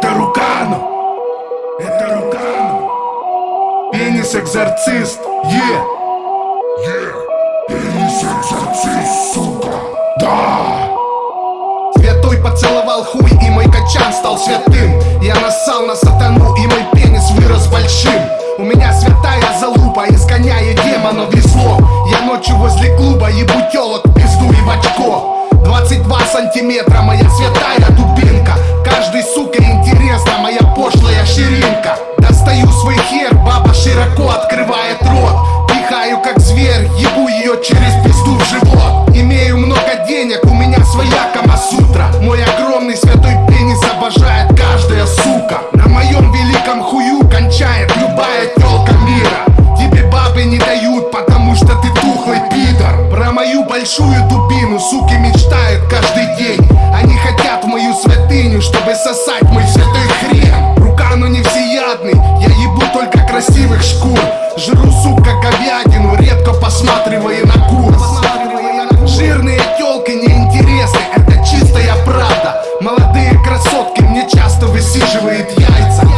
Это Рукано Это Рукано Пенис экзорцист, е. Е, пенис экзорцист, сука. Да. Святой поцеловал хуй и мой качан стал святым. Я нассал на сатану и мой пенис вырос большим. У меня святая залупа, изгоняет демонов весло Я ночью возле клуба ебу телок в пизду и в очко. 22 сантиметра большую дубину. Суки мечтают каждый день. Они хотят в мою святыню Чтобы сосать мой святой хрен. Рука, но не всеядный. Я ебу только красивых шкур. Жру, сука, говядину. Редко посматривая на курс. Жирные тёлки неинтересны. Это чистая правда. Молодые красотки мне часто высиживают яйца.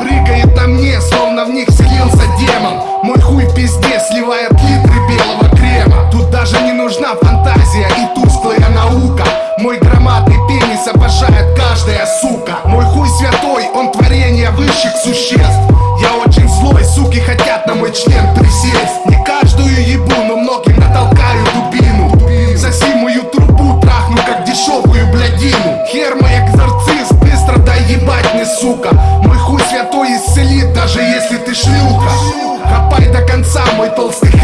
Прыгает на мне, словно в них вселился демон. Мой хуй пиздец, пизде сливает литры белого проблема Тут даже не нужна фантазия и тусклая наука. Мой громадный пенис обожает каждая сука. Мой хуй святой, он творение высших существ. Я очень злой, суки хотят на мой член присесть. Не каждую ебу, но многим натолкаю дубину. Соси мою трубу, трахну как дешевую блядину. Хер мой экзорцист, быстро дай ебать мне, сука. Мой хуй святой исцелит, даже если ты шлюха. Копай до конца, мой толстый